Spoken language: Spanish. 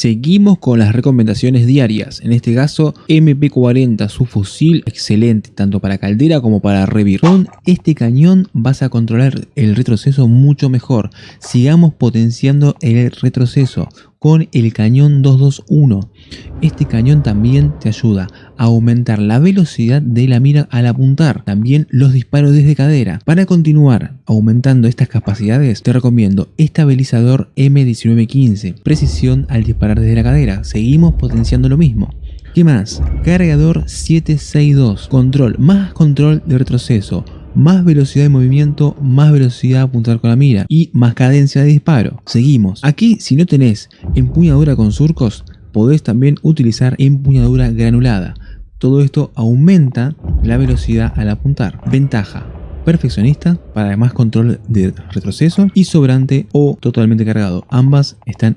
Seguimos con las recomendaciones diarias, en este caso MP40, su fusil excelente tanto para caldera como para revir. Este cañón vas a controlar el retroceso mucho mejor, sigamos potenciando el retroceso con el cañón 221. Este cañón también te ayuda a aumentar la velocidad de la mira al apuntar, también los disparos desde cadera. Para continuar aumentando estas capacidades te recomiendo estabilizador M1915, precisión al disparar desde la cadera, seguimos potenciando lo mismo. ¿Qué más? Cargador 762, control, más control de retroceso, más velocidad de movimiento, más velocidad de apuntar con la mira y más cadencia de disparo. Seguimos. Aquí si no tenés empuñadura con surcos, podés también utilizar empuñadura granulada. Todo esto aumenta la velocidad al apuntar. Ventaja. Perfeccionista para más control de retroceso y sobrante o totalmente cargado. Ambas están